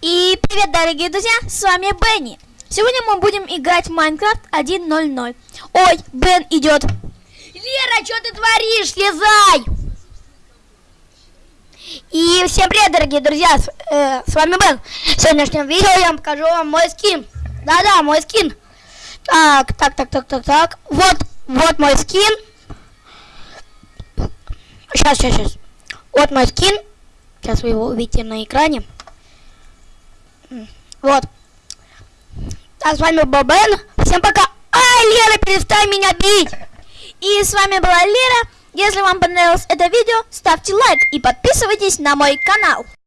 И привет, дорогие друзья, с вами Бенни. Сегодня мы будем играть в Майнкрафт 1.0.0. Ой, Бен идет. Лера, что ты творишь? Слезай! И всем привет, дорогие друзья, с, э, с вами Бен. В сегодняшнем видео я вам покажу вам мой скин. Да-да, мой скин. Так, так, так, так, так, так. Вот, вот мой скин. Сейчас, сейчас, сейчас. Вот мой скин. Сейчас вы его увидите на экране. Вот. А с вами был Бен. Всем пока. Ай, Лера, перестань меня бить. И с вами была Лера. Если вам понравилось это видео, ставьте лайк и подписывайтесь на мой канал.